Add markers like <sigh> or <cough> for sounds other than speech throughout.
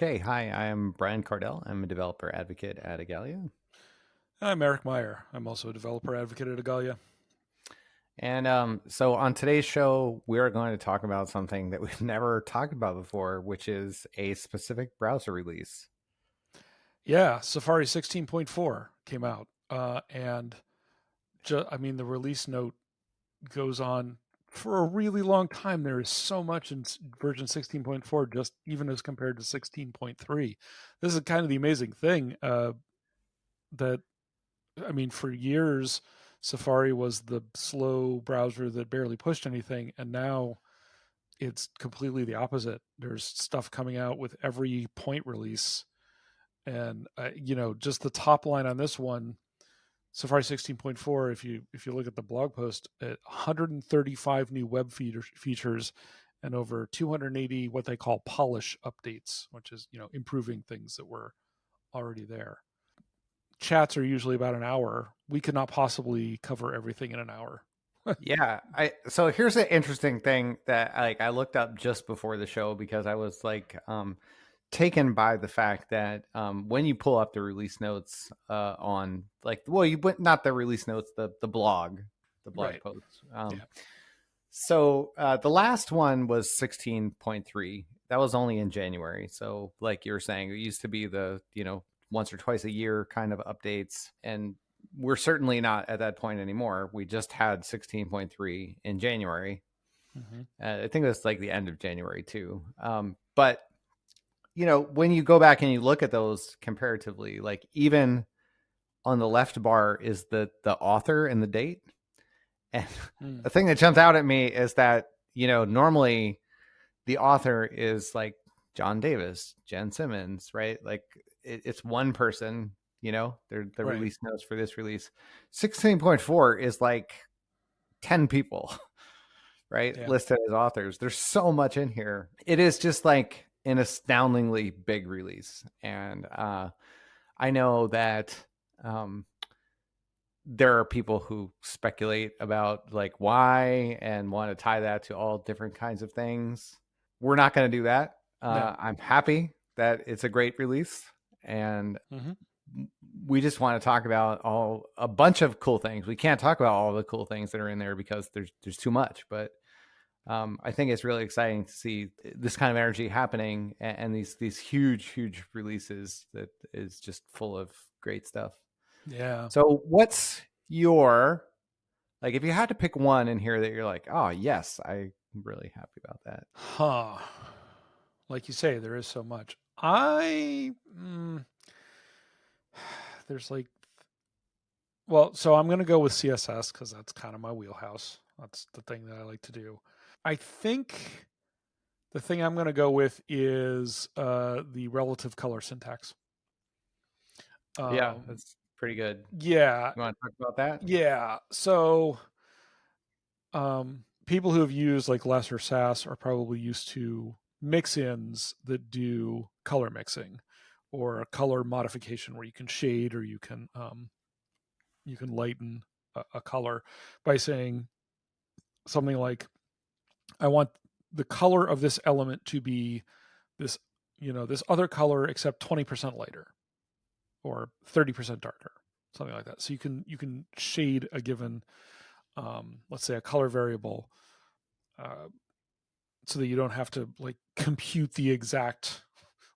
Okay, hi, I'm Brian Kardell. I'm a developer advocate at Igalia. I'm Eric Meyer. I'm also a developer advocate at Igalia. And um, so on today's show, we're going to talk about something that we've <laughs> never talked about before, which is a specific browser release. Yeah, Safari 16.4 came out. Uh, and I mean, the release note goes on for a really long time. There is so much in version 16.4, just even as compared to 16.3. This is kind of the amazing thing uh, that, I mean, for years, Safari was the slow browser that barely pushed anything. And now it's completely the opposite. There's stuff coming out with every point release. And, uh, you know, just the top line on this one Safari 16.4, if you if you look at the blog post, 135 new web feature, features and over 280 what they call polish updates, which is you know improving things that were already there. Chats are usually about an hour. We could not possibly cover everything in an hour. <laughs> yeah, I so here's an interesting thing that like I looked up just before the show because I was like um taken by the fact that um, when you pull up the release notes uh, on like well you went not the release notes the the blog the blog right. posts um, yeah. so uh, the last one was 16.3 that was only in january so like you were saying it used to be the you know once or twice a year kind of updates and we're certainly not at that point anymore we just had 16.3 in january mm-hmm. uh, i think that's like the end of january too um, but you know, when you go back and you look at those comparatively, like even on the left bar is the the author and the date. <laughs> And mm. the thing that jumped out at me is that, you know, normally the author is like Jon Davis, Jen Simmons, right? Like it, it's one person, you know, they're the right. release notes for this release. 16.4 is like 10 people, <laughs> right? Yeah. Listed as authors. There's so much in here. It is just like an astoundingly big release. And uh, I know that um, there are people who speculate about like why and want to tie that to all different kinds of things. We're not going to do that. Uh, no. I'm happy that it's a great release, and mm-hmm. we just want to talk about all a bunch of cool things. We can't talk about all the cool things that are in there because there's there's too much, but um, I think it's really exciting to see this kind of energy happening and, and, these these huge huge releases that is just full of great stuff. Yeah. So what's your like if you had to pick one in here that you're like, oh yes, I'm really happy about that. Huh. Like you say, there is so much. I mm, <sighs> there's like well, so I'm going to go with CSS because that's kind of my wheelhouse. That's the thing that I like to do. I think the thing I'm going to go with is uh, the relative color syntax. Um, yeah, that's pretty good. Yeah. You want to talk about that? Yeah. So, um, people who have used like Less or Sass are probably used to mix-ins that do color mixing or a color modification where you can shade or you can um, you can lighten a, a color by saying something like I want the color of this element to be this, you know, this other color except 20% lighter or 30% darker, something like that. So you can, you can shade a given, um, let's say a color variable, uh, so that you don't have to like compute the exact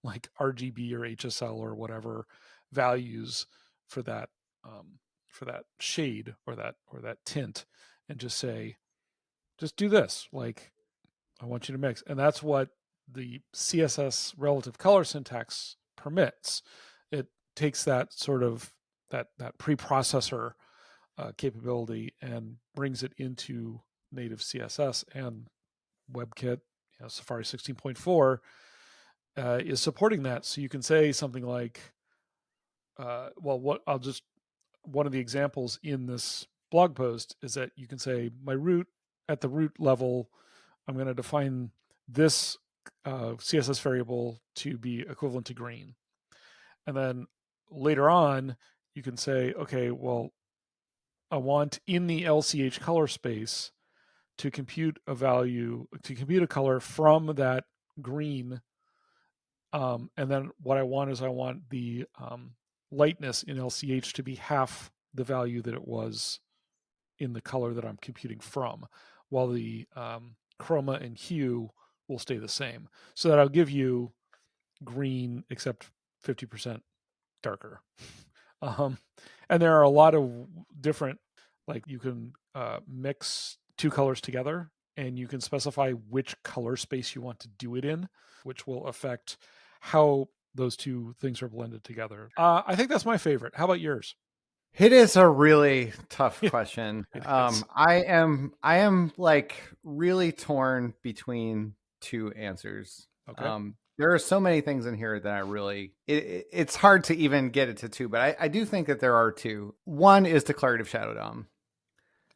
like RGB or HSL or whatever values for that, um, for that shade or that, or that tint and just say, just do this. Like, I want you to mix. And that's what the CSS relative color syntax permits. It takes that sort of that that preprocessor uh, capability and brings it into native CSS and WebKit, you know, Safari 16.4 uh, is supporting that. So you can say something like, uh, well, what I'll just one of the examples in this blog post is that you can say my root at the root level, I'm going to define this uh, CSS variable to be equivalent to green. And then later on, you can say, okay, well, I want in the LCH color space to compute a value, to compute a color from that green Um, and then what I want is I want the um, lightness in LCH to be half the value that it was in the color that I'm computing from, while the um, chroma and hue will stay the same. So that I'll give you green except 50% darker. <laughs> Um, and there are a lot of different, like you can uh, mix two colors together and you can specify which color space you want to do it in, which will affect how those two things are blended together. Uh, I think that's my favorite. How about yours? It is a really tough <laughs> question. um, I am I am like really torn between two answers. Okay. Um, there are so many things in here that I really it, it- it's hard to even get it to two, but I, I do think that there are two. One is declarative shadow dom.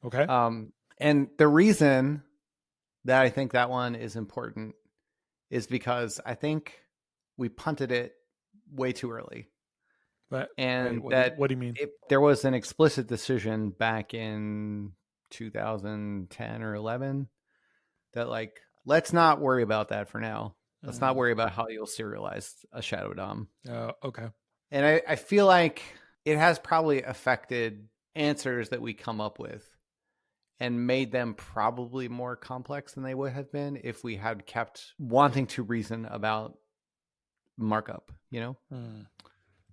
okay. Um, and the reason that I think that one is important is because I think we punted it way too early, But- and Wait, what, do you- that what do you mean? it, there was an explicit decision back in 2010 or 11 that like let's not worry about that for now. Let's not Mm, worry about how you'll serialize a shadow dom. Uh, okay. And I, I feel like it has probably affected answers that we come up with and made them probably more complex than they would have been if we had kept wanting to reason about markup, you know? Mm.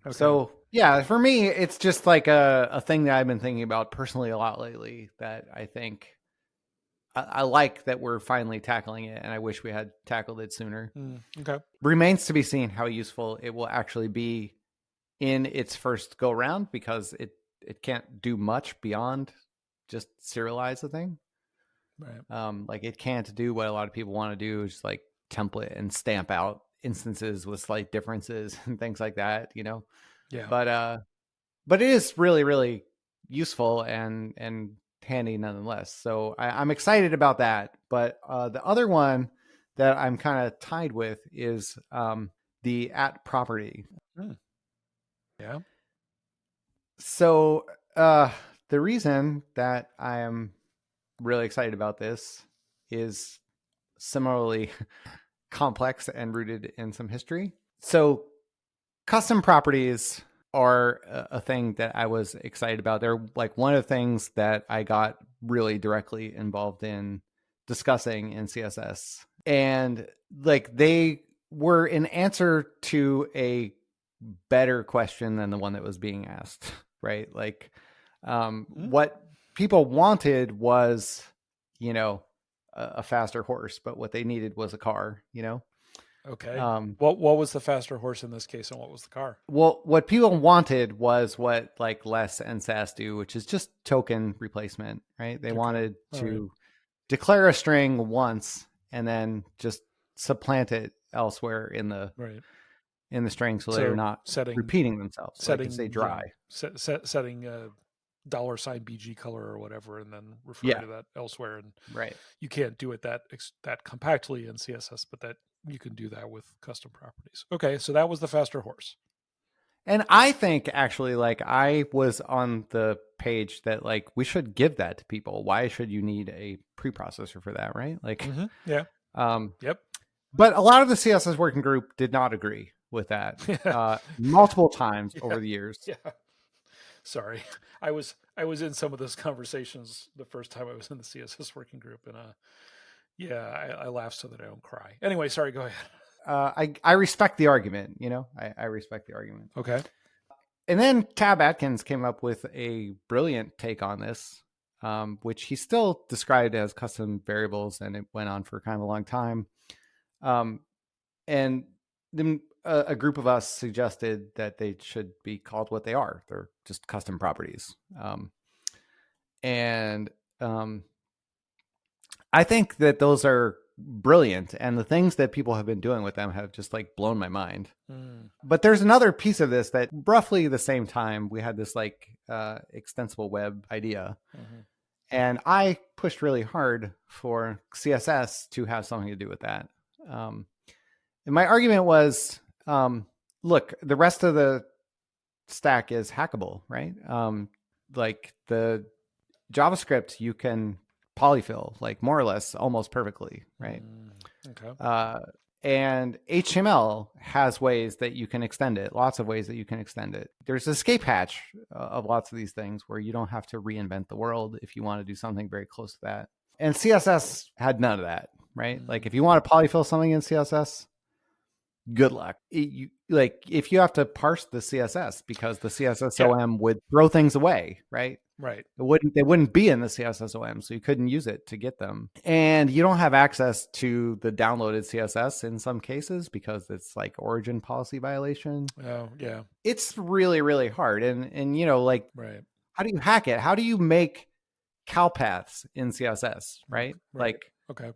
Okay. So yeah, for me, it's just like a, a thing that I've been thinking about personally a lot lately that I think I, I like that we're finally tackling it and I wish we had tackled it sooner. Mm, okay. Remains to be seen how useful it will actually be in its first go round because it, it can't do much beyond just serialize the thing. Right. Um, like it can't do what a lot of people want to do, just like template and stamp out instances with slight differences <laughs> and things like that, you know? Yeah. but uh but it is really really useful and and handy nonetheless. So I, i'm excited about that. But uh the other one that i'm kind of tied with is um the at property. Yeah. so uh the reason that i am really excited about this is similarly <laughs> complex and rooted in some history. So custom properties are a, thing that i was excited about. They're like one of the things that i got really directly involved in discussing in css and like they were an answer to a better question than the one that was being asked <laughs> right? Like um Mm. what people wanted was you know a, faster horse but what they needed was a car you know Okay. um what what was the faster horse in this case, and what was the car? well what people wanted was what like less and Sass do which is just token replacement right they Okay. wanted to right. declare a string once and then just supplant it elsewhere in the Right. in the string so, So they're not setting repeating themselves setting like know, dry set, set, setting a dollar sign BG color or whatever, and then refer Yeah. to that elsewhere. And right you can't do it that that compactly in CSS, but that you can do that with custom properties. Okay, so that was the faster horse. And I think actually, like, I was on the page that, like, we should give that to people. Why should you need a preprocessor for that, right? Like, Mhm, Yeah. um, Yep. but a lot of the CSS working group did not agree with that <laughs> uh, multiple times Yeah. over the years. Yeah. Sorry, <laughs> I was I was in some of those conversations the first time I was in the CSS working group, and uh, yeah, I, I laughed so that I don't cry. Anyway, sorry. Go ahead. Uh, I, I respect the argument, you know, I, I respect the argument. Okay. And then Tab Atkins came up with a brilliant take on this, um, which he still described as custom variables, and it went on for kind of a long time. Um, and then a, a group of us suggested that they should be called what they are. They're just custom properties. Um, and um, I think that those are brilliant, and the things that people have been doing with them have just like blown my mind Mm, but there's another piece of this that roughly the same time we had this like uh, extensible web idea mhm. and i pushed really hard for css to have something to do with that um, and my argument was um, look the rest of the stack is hackable right um, like the javascript you can polyfill like more or less almost perfectly right Mm, okay. uh, and HTML has ways that you can extend it, lots of ways that you can extend it. There's escape hatch uh, of lots of these things where you don't have to reinvent the world if you want to do something very close to that. And CSS had none of that, right? Mm-hmm. Like if you want to polyfill something in CSS, good luck. It, you, like if you have to parse the CSS because the CSSOM yeah. would throw things away, right? Right. It wouldn't they wouldn't be in the CSSOM, so you couldn't use it to get them. And you don't have access to the downloaded CSS in some cases because it's like origin policy violation. Oh, yeah. It's really, really hard. And and you know, like right. how do you hack it? How do you make cal paths in CSS, right? right. Like okay.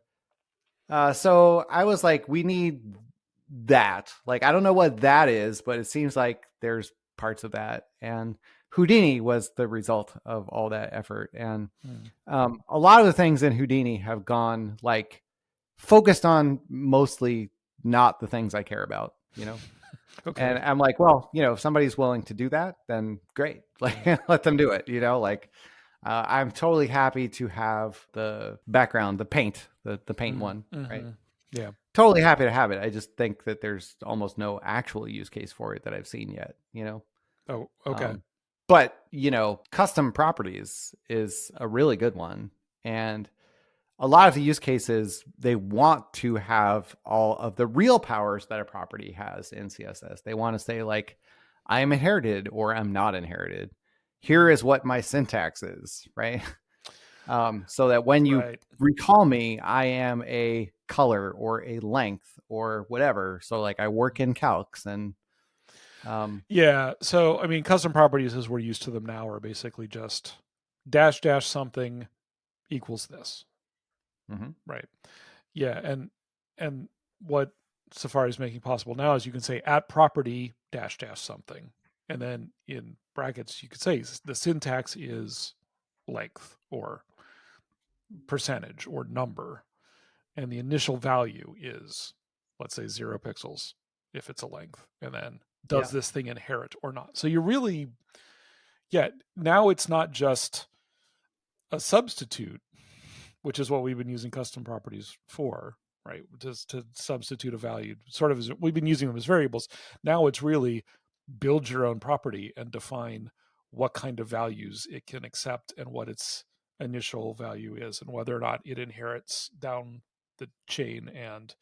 Uh, so I was like, we need that. Like, I don't know what that is, but it seems like there's parts of that. And Houdini was the result of all that effort. And mm. um, a lot of the things in Houdini have gone like focused on mostly not the things I care about, you know? <laughs> okay. And I'm like, well, you know, if somebody's willing to do that, then great. <laughs> Like, let them do it, you know? Like, uh, I'm totally happy to have the background, the paint, the, the paint mm-hmm. one, right? Mm-hmm. Yeah. Totally happy to have it. I just think that there's almost no actual use case for it that I've seen yet, you know? Oh, okay. Um, but, you know, custom properties is a really good one. And a lot of the use cases, they want to have all of the real powers that a property has in CSS. They want to say, like, I am inherited or I'm not inherited. Here is what my syntax is, right? <laughs> Um, so that when you right. recall me, I am a color or a length or whatever. So like I work in calcs and um, yeah. So I mean, custom properties as we're used to them now are basically just dash dash something equals this. Mm-hmm. Right. Yeah, and and what Safari is making possible now is you can say at property dash dash something, and then in brackets you could say the syntax is length or percentage or number and the initial value is let's say zero pixels if it's a length and then does yeah. this thing inherit or not? So you really yeah now it's not just a substitute which is what we've been using custom properties for right? Just to substitute a value sort of as we've been using them as variables. Now it's really build your own property and define what kind of values it can accept and what its initial value is and whether or not it inherits down the chain and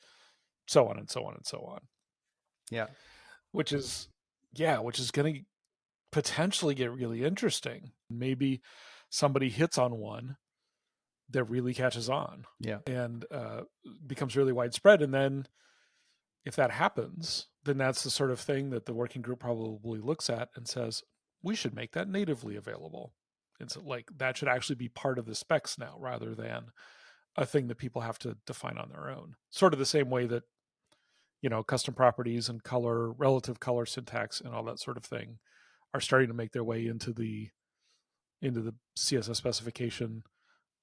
so on and so on and so on. Yeah. Which is yeah, which is going to potentially get really interesting. Maybe somebody hits on one that really catches on. Yeah. And uh, becomes really widespread and then if that happens, then that's the sort of thing that the working group probably looks at and says, we should make that natively available. And so like that should actually be part of the specs now rather than a thing that people have to define on their own. Sort of the same way that you know custom properties and color, relative color syntax, and all that sort of thing are starting to make their way into the into the CSS specification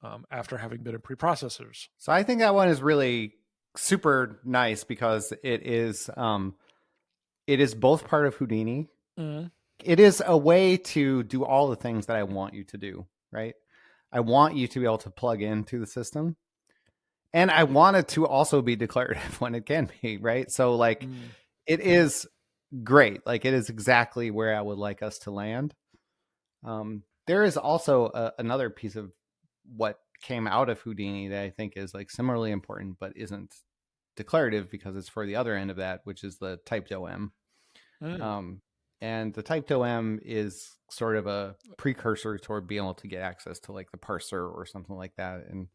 um, after having been in preprocessors. So I think that one is really super nice because it is um, it is both part of Houdini. Mm-hmm. It is a way to do all the things that I want you to do, right? I want you to be able to plug into the system. And I want it to also be declarative <laughs> when it can be, right? So like mm. it is great. Like it is exactly where I would like us to land. Um, there is also a, another piece of what came out of Houdini that I think is like similarly important, but isn't declarative because it's for the other end of that, which is the typed OM. Mm. Um, and the typed OM is sort of a precursor toward being able to get access to like the parser or something like that. And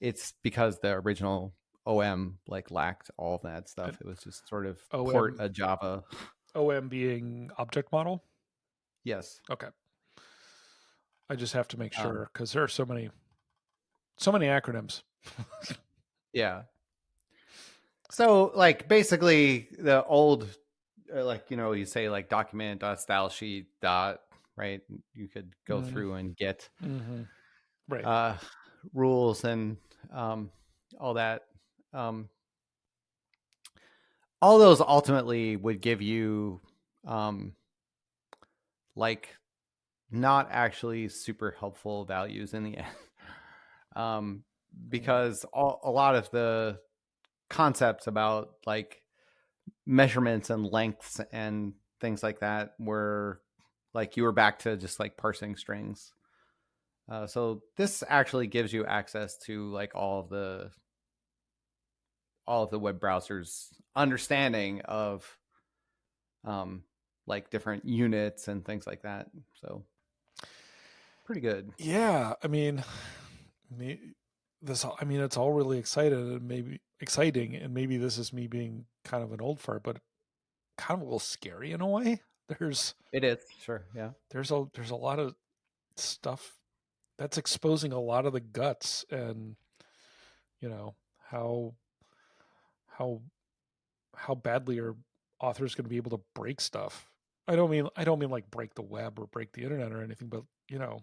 it's because the original OM like lacked all of that stuff. It was just sort of OM, port a Java. OM being object model. Yes. Okay. I just have to make um, sure because um, there are so many, so many acronyms. yeah. So like basically the old like you know you say like document dot style sheet dot right you could go mm-hmm. through and get mm-hmm. right uh, rules and um, all that um, all those ultimately would give you um, like not actually super helpful values in the <laughs> end um, because all, a lot of the concepts about like measurements and lengths and things like that were like you were back to just like parsing strings. Uh, so this actually gives you access to like all of the all of the web browsers understanding of um like different units and things like that. So pretty good. Yeah, I mean, <sighs> this. I mean, it's all really excited and maybe exciting, and maybe this is me being kind of an old fart, but kind of a little scary in a way. <laughs> There's it is sure, yeah. There's a there's a lot of stuff that's exposing a lot of the guts and you know how how how badly are authors going to be able to break stuff i don't mean i don't mean like break the web or break the internet or anything but you know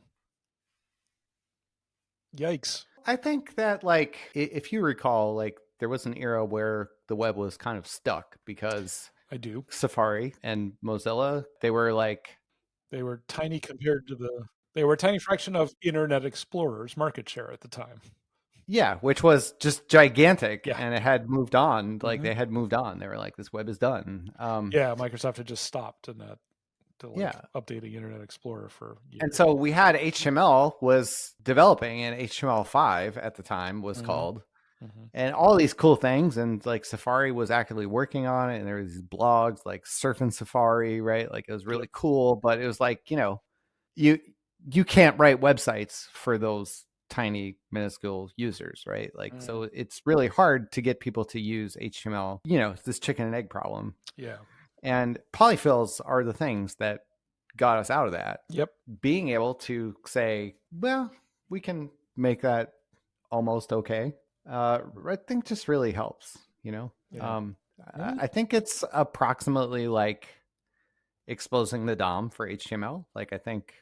yikes i think that like if you recall like there was an era where the web was kind of stuck because i do safari and mozilla they were like they were tiny compared to the they were a tiny fraction of internet explorer's market share at the time yeah, which was just gigantic, yeah. and it had moved on. Like mm-hmm. they had moved on. They were like, "This web is done." Um, yeah, Microsoft had just stopped and that to like yeah. updating Internet Explorer for years. And so we had HTML was developing, and HTML5 at the time was mm-hmm. called, mm-hmm. and all these cool things. And like Safari was actively working on it, and there were these blogs like Surfing Safari, right? Like it was really cool, but it was like you know, you you can't write websites for those tiny minuscule users right like mm. so it's really hard to get people to use html you know this chicken and egg problem yeah and polyfills are the things that got us out of that yep being able to say well we can make that almost okay uh i think just really helps you know yeah. um yeah. i think it's approximately like exposing the dom for html like i think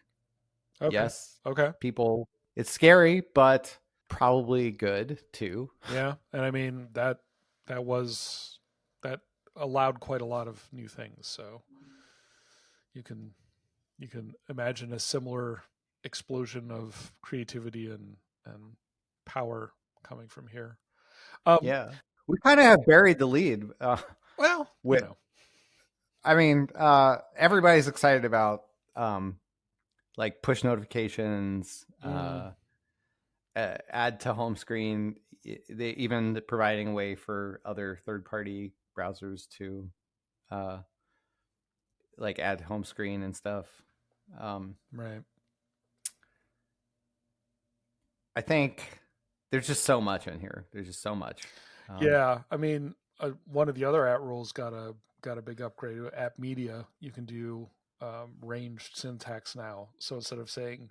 okay. yes okay people it's scary, but probably good too. Yeah, and I mean that that was that allowed quite a lot of new things. So you can you can imagine a similar explosion of creativity and and power coming from here. Um, yeah, we kind of have buried the lead. Uh, well, with, you know. I mean, uh, everybody's excited about um, like push notifications, mm. uh, add to home screen. They even providing a way for other third party browsers to uh, like add home screen and stuff. Um, right. I think there's just so much in here. There's just so much. Um, yeah, I mean, uh, one of the other at rules got a got a big upgrade. @media, you can do um, ranged syntax now. So instead of saying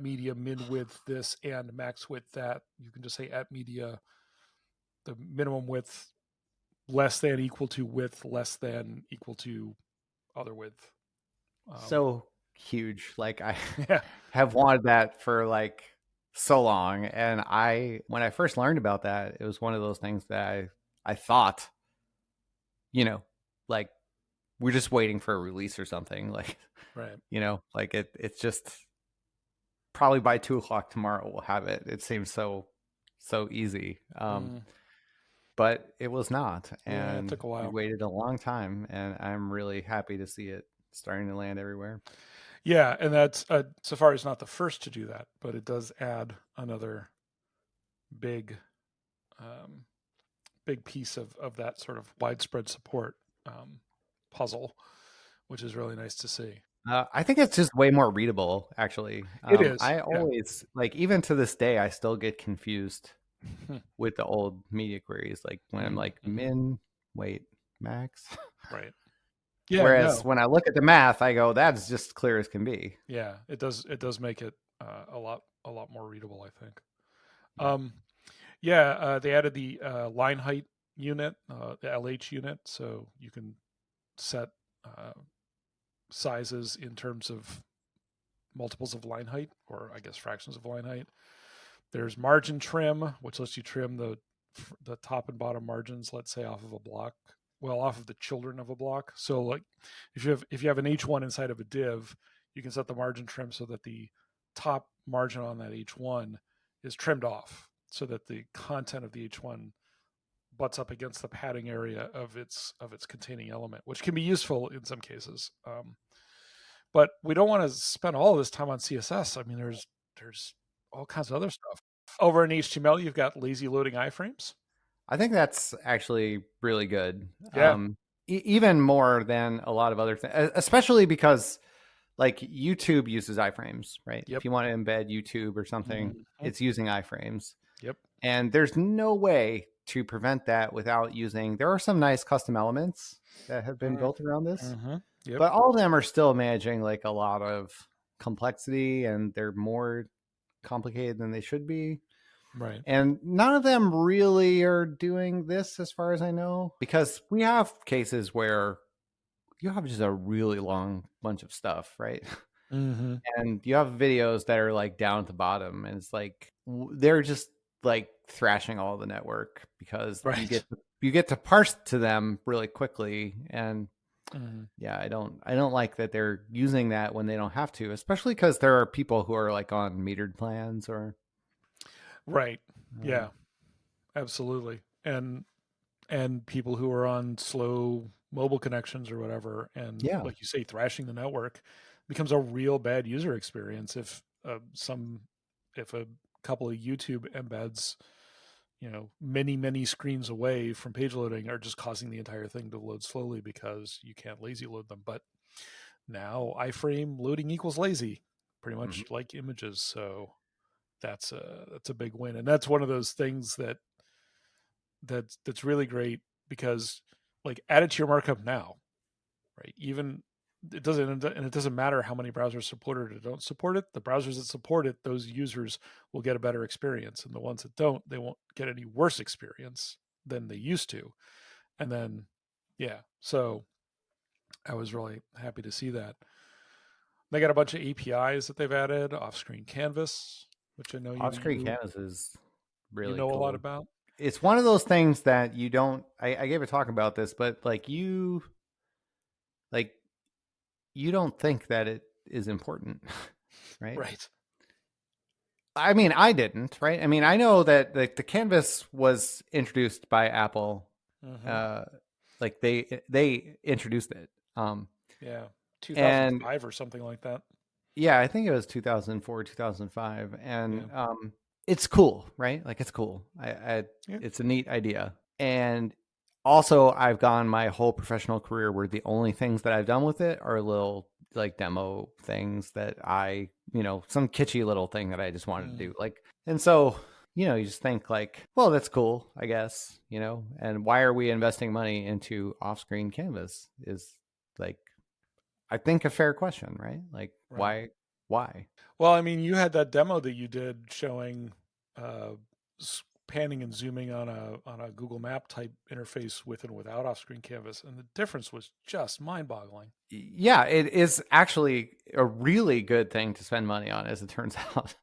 @media min width this and max width that, you can just say @media the minimum width less than equal to width less than equal to other width. Um, so huge. Like I <laughs> yeah. have wanted that for like so long. And I when I first learned about that, it was one of those things that I I thought, you know, like we're just waiting for a release or something. <laughs> Like, right? You know, like it. It's just probably by two o'clock tomorrow we'll have it. It seems so so easy. Um, mm. But it was not, and yeah, it took a while. We waited a long time, and I'm really happy to see it starting to land everywhere. Yeah, and that's uh, Safari is not the first to do that, but it does add another big, um, big piece of of that sort of widespread support. Um, puzzle, which is really nice to see. Uh, I think it's just way more readable, actually. Um, it is. I always yeah. like, even to this day, I still get confused <laughs> with the old media queries. Like when I'm like mm-hmm. min, wait, max, <laughs> right? Yeah. Whereas no. when I look at the math, I go, that's just clear as can be. Yeah, it does. It does make it uh, a lot, a lot more readable. I think. Um, yeah, uh, they added the uh, line height unit, uh, the LH unit, so you can set uh, sizes in terms of multiples of line height, or I guess fractions of line height. There's margin trim, which lets you trim the the top and bottom margins, let's say off of a block, well, off of the children of a block. So like if you have if you have an H1 inside of a div, you can set the margin trim so that the top margin on that H1 is trimmed off so that the content of the H1 butts up against the padding area of its of its containing element, which can be useful in some cases. Um, but we don't want to spend all of this time on CSS. I mean, there's there's all kinds of other stuff. Over in HTML, you've got lazy loading iframes. I think that's actually really good. Yeah. Um, e- even more than a lot of other things, especially because like YouTube uses iframes, right? Yep. If you want to embed YouTube or something, Mhm. it's using iframes. Yep. And there's no way to prevent that without using. There are some nice custom elements that have been Mhm. built around this, Mm-hmm. Yep. but all of them are still managing like a lot of complexity and they're more complicated than they should be. Right. And none of them really are doing this as far as I know, because we have cases where you have just a really long bunch of stuff, right? Mm-hmm. <laughs> And you have videos that are like down at the bottom, and it's like they're just like thrashing all the network because you get to, you get to parse to them really quickly. And Mm-hmm. yeah, I don't I don't like that they're using that when they don't have to, especially because there are people who are like on metered plans or Right. Yeah. Absolutely. And and people who are on slow mobile connections or whatever, and Yeah. like you say, thrashing the network becomes a real bad user experience if uh, some if a couple of YouTube embeds, you know, many many screens away from page loading are just causing the entire thing to load slowly because you can't lazy load them. But now iframe loading equals lazy, pretty mm-hmm. much like images. So that's a that's a big win, and that's one of those things that that's that's really great because like add it to your markup now, right? Even it doesn't and it doesn't matter how many browsers support it or don't support it. The browsers that support it, those users will get a better experience, and the ones that don't, they won't get any worse experience than they used to. And then, yeah, so I was really happy to see that. They got a bunch of APIs that they've added, off-screen canvas, which I know you, off-screen you, canvas is really you know a lot about. it's one of those things that you don't I, I gave a talk about this but like you like you don't think that it is important <laughs> right Right. i mean i didn't right i mean i know that like the canvas was introduced by apple Mhm. uh like they they introduced it um yeah. and- 2005 or something like that. yeah i think it was 2004 2005 and um it's cool right like it's cool i, I Yeah. it's a neat idea and also i've gone my whole professional career where the only things that i've done with it are little like demo things that i you know some kitschy little thing that i just wanted Mm. to do like and so you know you just think like well that's cool i guess you know and why are we investing money into off-screen canvas is like i think a fair question right like Right. why why Well, I mean, you had that demo that you did showing uh, panning and zooming on a on a Google Map type interface with and without off-screen canvas, and the difference was just mind-boggling. yeah it is actually a really good thing to spend money on as it turns <laughs> out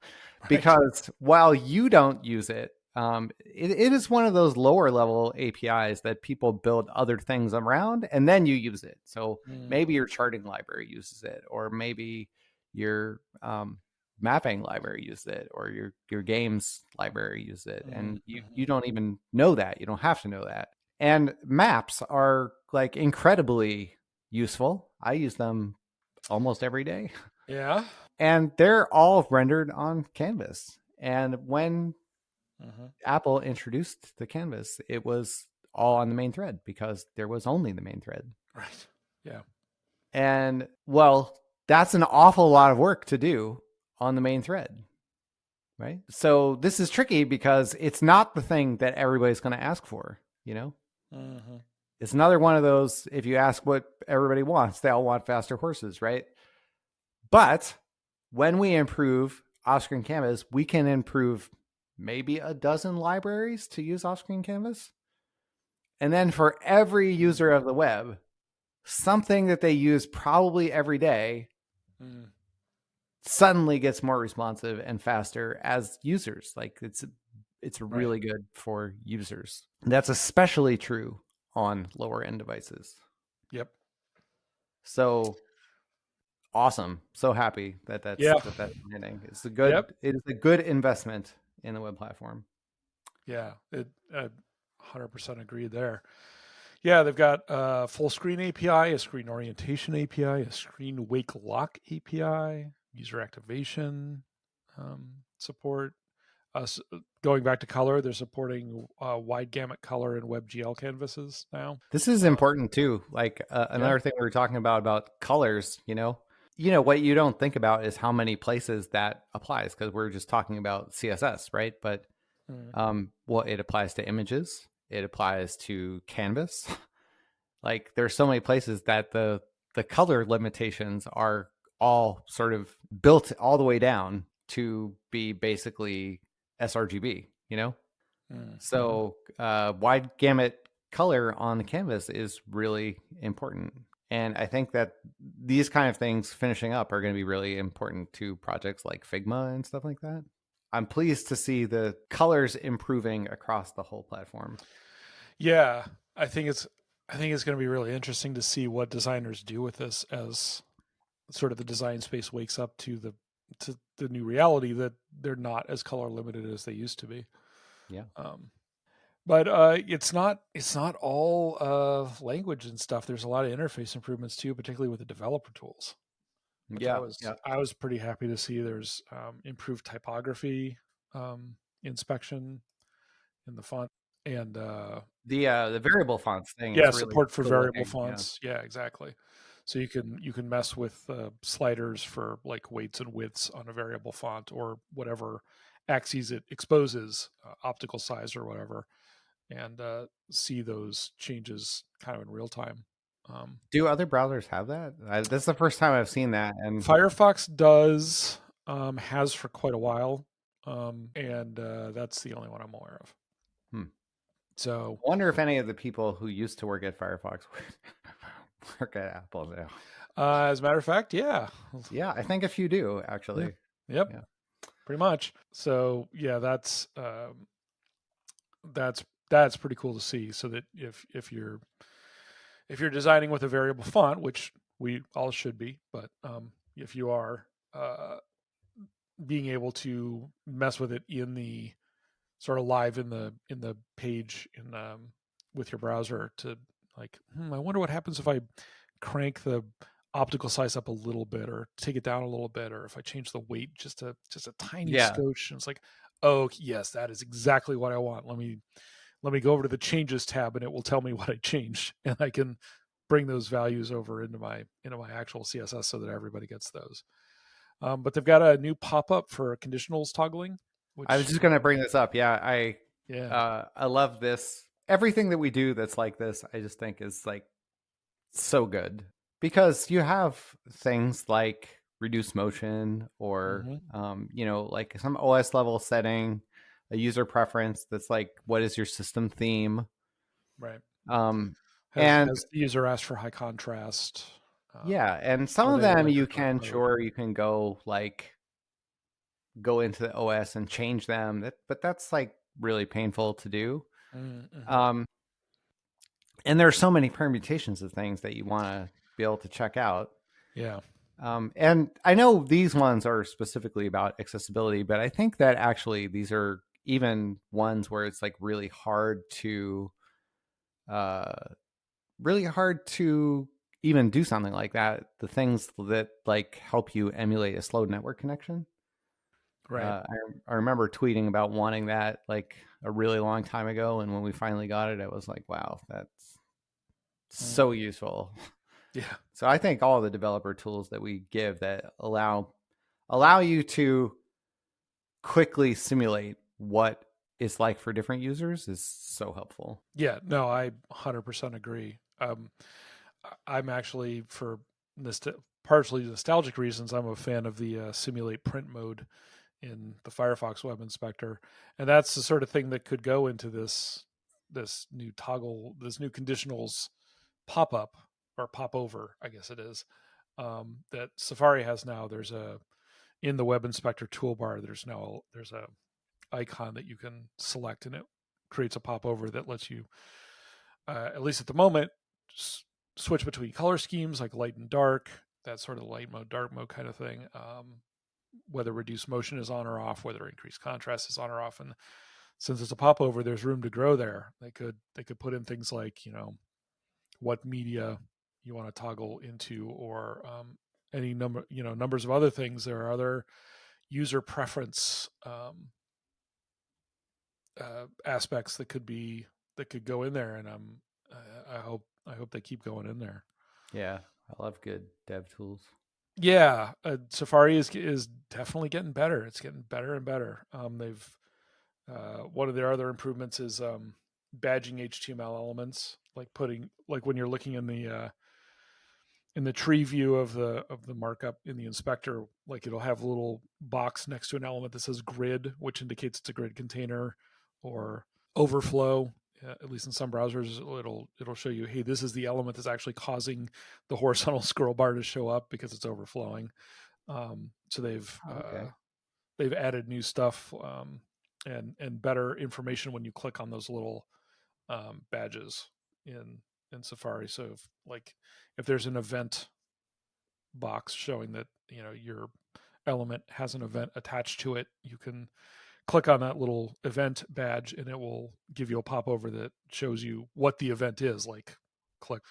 Right. because while you don't use it um, it, it is one of those lower level apis that people build other things around and then you use it so Mm. maybe your charting library uses it or maybe your um, mapping library uses it or your your games library uses it and you you don't even know that you don't have to know that. And maps are like incredibly useful. I use them almost every day. Yeah. <laughs> and they're all rendered on canvas. And when hmm apple introduced the canvas it was all on the main thread because there was only the main thread. Right. Yeah. And well, that's an awful lot of work to do on the main thread. Right. So this is tricky because it's not the thing that everybody's going to ask for, you know? hmm It's another one of those if you ask what everybody wants, they all want faster horses, right? But when we improve off-screen canvas, we can improve maybe a dozen libraries to use off-screen canvas. And then for every user of the web, something that they use probably every day mm suddenly gets more responsive and faster as users. Like it's it's Right. really good for users. That's especially true on lower end devices. Yep. So awesome. So happy that that's Yeah. that that's landing. It's a good Yep. it is a good investment in the web platform. Yeah. It. Uh, 100% agree there. Yeah, they've got a full screen API, a screen orientation API, a screen wake lock API, user activation um, support. Uh, going back to color, they're supporting uh, wide gamut color and WebGL canvases now. This is important too. Like uh, another yeah. thing we were talking about about colors, you know, you know what you don't think about is how many places that applies because we're just talking about css right but mm. um well it applies to images it applies to canvas <laughs> like there's so many places that the the color limitations are all sort of built all the way down to be basically srgb you know mm. so uh wide gamut color on the canvas is really important and I think that these kind of things finishing up are going to be really important to projects like Figma and stuff like that. I'm pleased to see the colors improving across the whole platform. Yeah, I think it's I think it's going to be really interesting to see what designers do with this as sort of the design space wakes up to the to the new reality that they're not as color limited as they used to be. Yeah. Um, but uh, it's not it's not all uh, language and stuff. There's a lot of interface improvements too, particularly with the developer tools. Yeah, I was yeah. I was pretty happy to see there's um, improved typography um, inspection in the font and uh, the uh, the variable fonts thing. Yeah, support for variable looking, fonts. Yeah. yeah. exactly. So you can you can mess with uh, sliders for like weights and widths on a variable font or whatever axes it exposes, uh, optical size or whatever and uh, see those changes kind of in real time. Um, Do other browsers have that? I, this is the first time I've seen that. And Firefox does, um, has for quite a while, um, and uh, that's the only one I'm aware of. Hmm. So, I wonder if any of the people who used to work at Firefox <laughs> <laughs> work at Apple now. Uh, as a matter of fact, yeah, yeah, I think a few do actually. Yeah. Yep, yeah. pretty much. So, yeah, that's um, that's that's pretty cool to see. So that if if you're if you're designing with a variable font, which we all should be, but um, if you are uh, being able to mess with it in the sort of live in the in the page in um, with your browser to like, hmm, I wonder what happens if I crank the optical size up a little bit or take it down a little bit or if I change the weight just a just a tiny yeah. scotch and it's like oh yes that is exactly what I want let me let me go over to the changes tab and it will tell me <laughs> what I changed and I can bring those values over into my into my actual CSS so that everybody gets those. Um, but they've got a new pop-up for conditionals toggling. Which, I was just going to bring this up. Yeah, I yeah uh, I love this. Everything that we do that's like this, I just think is like so good because you have things like reduce motion or mm-hmm. um, you know like some OS level setting a user preference that's like what is your system theme? Right. Um has, and has the user asked for high contrast uh, yeah and some of them you can sure you can go like go into the os and change them that, but that's like really painful to do mm-hmm. um and there are so many permutations of things that you want to be able to check out. Yeah. Um, and I know these ones are specifically about accessibility, but I think that actually these are even ones where it's like really hard to uh really hard to even do something like that. The things that like help you emulate a slow network connection right uh, I, I remember tweeting about wanting that like a really long time ago and when we finally got it I was like wow that's mm. so useful <laughs> yeah so i think all the developer tools that we give that allow allow you to quickly simulate what it's like for different users is so helpful. Yeah, no, I 100% agree. Um, I'm actually for nost- partially nostalgic reasons, I'm a fan of the uh, simulate print mode in the Firefox Web Inspector, and that's the sort of thing that could go into this this new toggle, this new conditionals pop up or pop over, I guess it is, um, that Safari has now. There's a in the Web Inspector toolbar. There's now there's a icon that you can select and it creates a pop over that lets you, uh, at least at the moment, s- switch between color schemes like light and dark, that sort of light mode, dark mode kind of thing. Um, whether reduced motion is on or off, whether increased contrast is on or off. And since it's a popover, there's room to grow there. They could they could put in things like you know what media you want to toggle into or um, any number you know numbers of other things. There are other user preference um, uh, aspects that could be that could go in there, and I'm I, I hope I hope they keep going in there. Yeah, I love good dev tools. Yeah, uh, Safari is is definitely getting better. It's getting better and better. Um, they've uh, one of their other improvements is um, badging HTML elements, like putting like when you're looking in the uh, in the tree view of the of the markup in the inspector, like it'll have a little box next to an element that says grid, which indicates it's a grid container, or overflow. Uh, at least in some browsers, it'll it'll show you, hey, this is the element that's actually causing the horizontal <laughs> scroll bar to show up because it's overflowing. Um, so they've Oh, Okay. uh, they've added new stuff um, and and better information when you click on those little um, badges in in Safari. So if like if there's an event box showing that you know your element has an event attached to it, you can click on that little event badge and it will give you a popover that shows you what the event is. Like click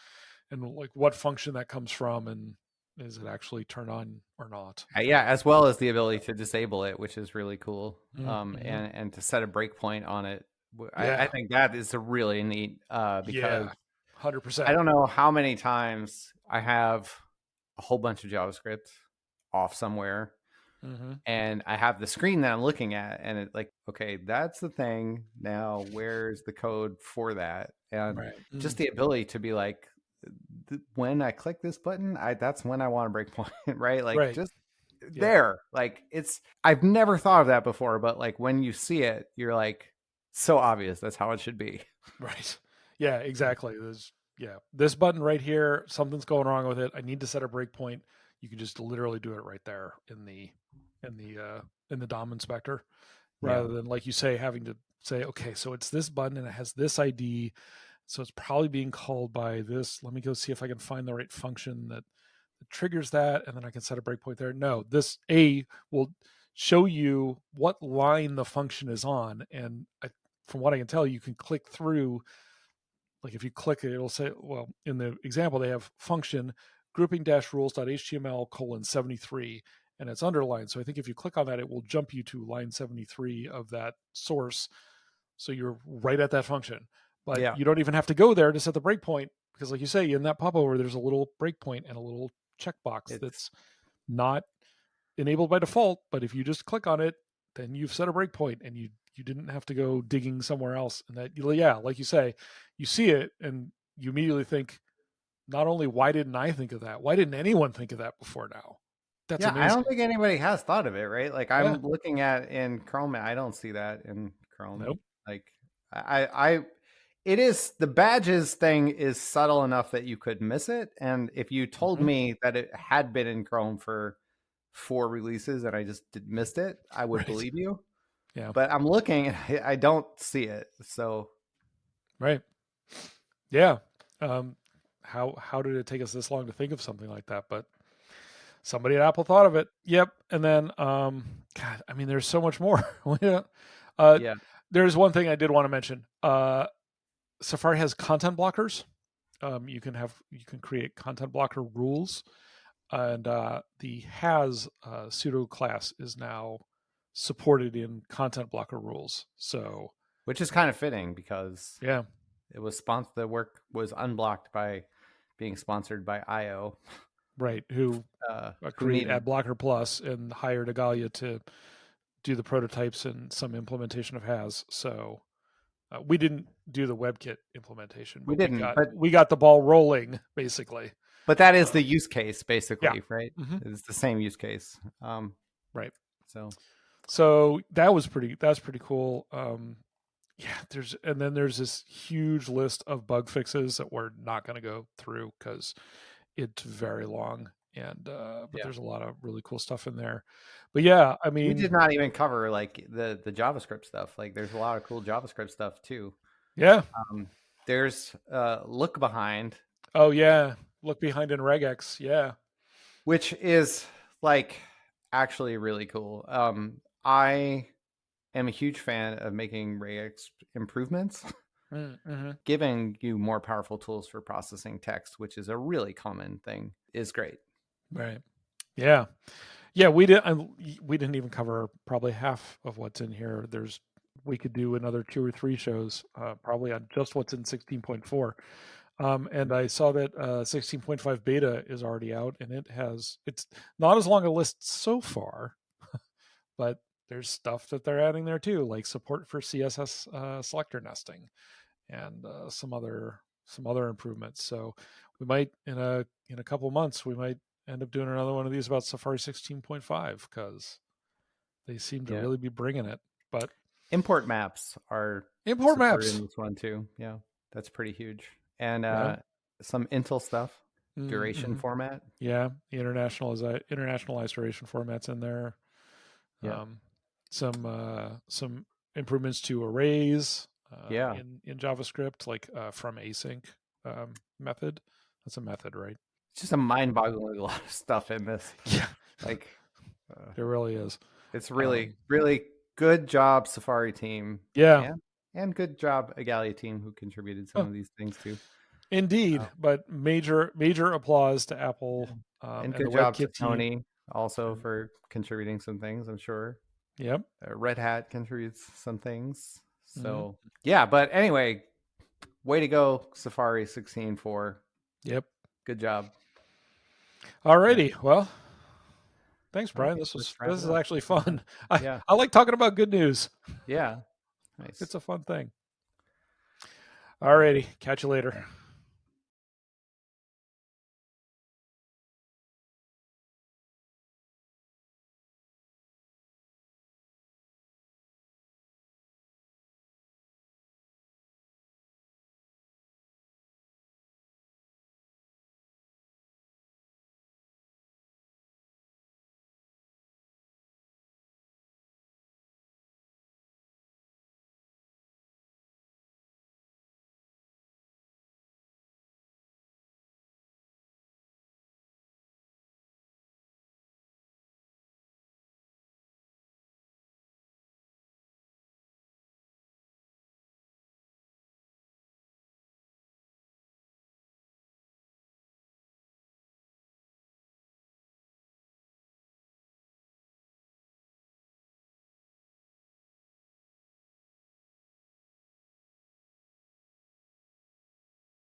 and like what function that comes from and is it actually turned on or not? Uh, yeah, as well as the ability to disable it, which is really cool, um, Mhm. and and to set a breakpoint on it. I, Yeah. think that is a really neat uh, because yeah, hundred percent. I don't know how many times I have a whole bunch of JavaScript off somewhere, hmm and I have the screen that I'm looking at, and it like, okay, that's the thing. Now, where's the code for that? And Right. just the ability to be like, when I click this button, I that's when I want to break <laughs> point, right? Like Right. just Yeah. there. Like it's I've never thought of that before, but like when you see it, you're like so obvious. That's how it should be. <laughs> Right. Yeah, exactly. There's yeah, this button right here, something's going wrong with it. I need to set a breakpoint. You can just literally do it right there in the in the uh in the DOM inspector Yeah. rather than like you say having to say, okay, so it's this button and it has this ID. So it's probably being called by this. Let me go see if I can find the right function that, that triggers that and then I can set a breakpoint there. No, this A will show you what line the function is on and I, from what I can tell, you can click through like if you click it, it'll say, well, in the example, they have function grouping dash rules.html colon 73 and it's underlined. So I think if you click on that, it will jump you to line 73 of that source. So you're right at that function. But Yeah. you don't even have to go there to set the breakpoint because, like you say, in that popover, there's a little breakpoint and a little checkbox It's- that's not enabled by default. But if you just click on it, then you've set a breakpoint and you you didn't have to go digging somewhere else. And that yeah, like you say, you see it and you immediately think, not only why didn't I think of that? Why didn't anyone think of that before now? That's yeah, amazing. I don't think anybody has thought of it, right? Like I'm Yeah. looking at in Chrome, I don't see that in Chrome. Nope. Like I, I, it is the badges thing is subtle enough that you could miss it. And if you told Mhm. me that it had been in Chrome for four releases and I just did, missed it, I would Right. believe you. Yeah. But I'm looking and I, I don't see it. So Right. Yeah. Um, how how did it take us this long to think of something like that? But somebody at Apple thought of it. Yep. And then, um, God, I mean, there's so much more. <laughs> yeah. Uh, Yeah. There's one thing I did want to mention. Uh, Safari has content blockers. Um, you can have you can create content blocker rules, and uh, the has uh, pseudo class is now supported in content blocker rules. So which is kind of fitting because yeah, it was sponsored. The work was unblocked by being sponsored by eyeo. <laughs> right. Who Uh, uh, who create Blocker Plus and hired Igalia to do the prototypes and some implementation of Has. So uh, we didn't do the WebKit implementation. We didn't, got, but- we got the ball rolling basically. But that is the use case, basically, right? Mhm. It's the same use case. Um, Right. So So that was pretty. That's pretty cool. Um, yeah, there's and then there's this huge list of bug fixes that we're not going to go through because it's very long. And uh, but Yeah. there's a lot of really cool stuff in there. But yeah, I mean, we did not even cover like the the JavaScript stuff. Like, there's a lot of cool JavaScript stuff too. yeah. Um, there's uh, look behind, Oh yeah, look behind in regex. Yeah, which is like actually really cool. Um, I am a huge fan of making regex improvements, <laughs> Mm-hmm. giving you more powerful tools for processing text, which is a really common thing, is great. Right. Yeah. Yeah. We didn't. We didn't even cover probably half of what's in here. There's. We could do another two or three shows, uh, probably on just what's in 16.4. Um, and I saw that uh, 16.5 beta is already out, and it has. It's not as long a list so far, <laughs> but there's stuff that they're adding there too, like support for CSS uh, selector nesting, and uh, some other some other improvements. So we might in a in a couple months we might end up doing another one of these about Safari 16.5 because they seem to Yeah. really be bringing it. But Import maps are import maps, in this one too. Yeah, that's pretty huge. And Yeah. uh, some Intl stuff, duration mhm. format. yeah, the internationalized internationalized duration formats in there. Yeah. Um, some uh, some improvements to arrays. Uh, Yeah. in in JavaScript, like uh, from async um, method. That's a method, right? It's just a mind-boggling lot of stuff in this. <laughs> Yeah, Like, uh, it really is. it's really, Um, really good job, Safari team, Yeah, Yeah. and good job, Igalia team, who contributed some Oh. of these things too. indeed. But major major applause to Apple um, and good job to WebKit team. Sony also for contributing some things. I'm sure Yep. uh, Red Hat contributes some things. Mhm. So yeah, but anyway, way to go, Safari 16.4. Yep. Good job. Alrighty. Well, thanks, Brian. This was this is actually fun. <laughs> I, Yeah. I like talking about good news. Yeah, nice. It's a fun thing. Alrighty. Catch you later.